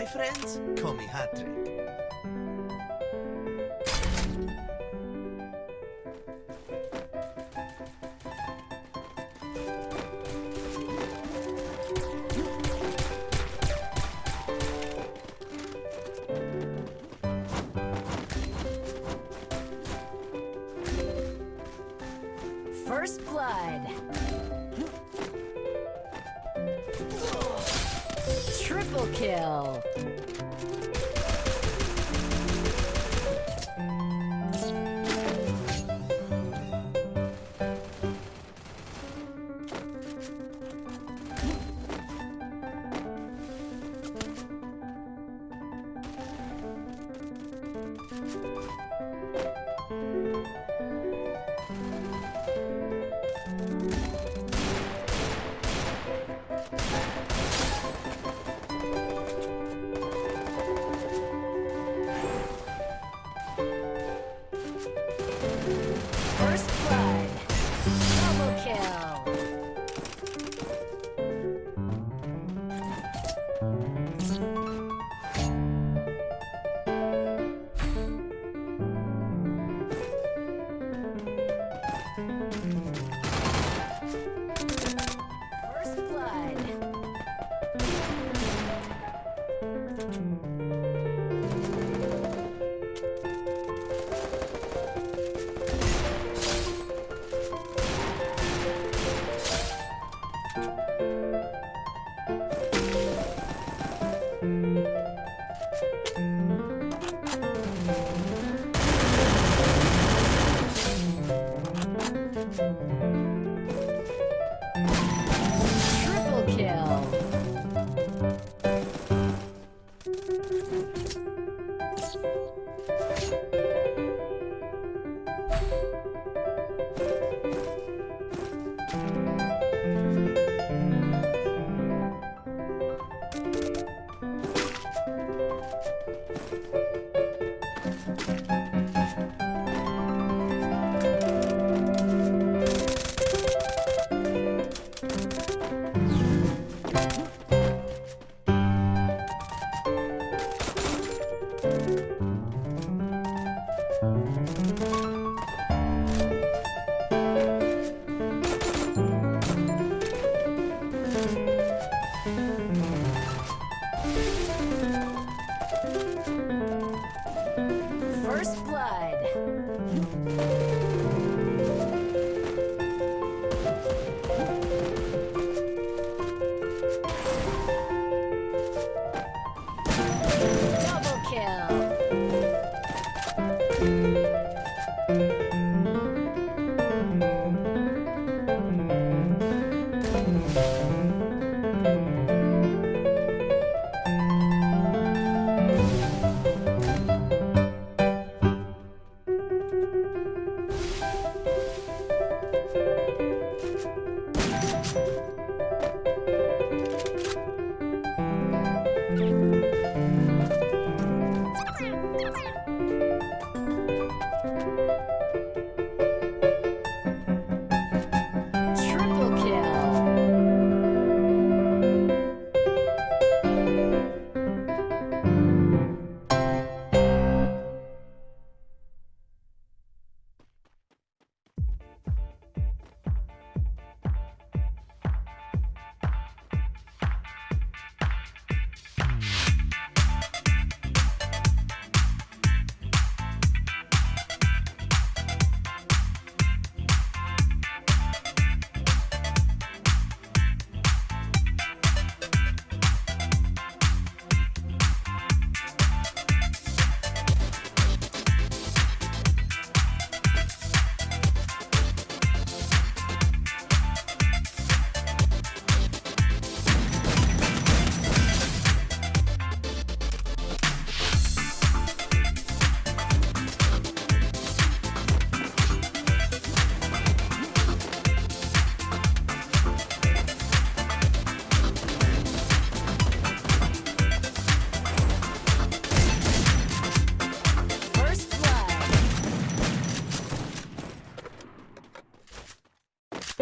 My friends call me Hat-Trick. First blood. First blood.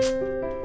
you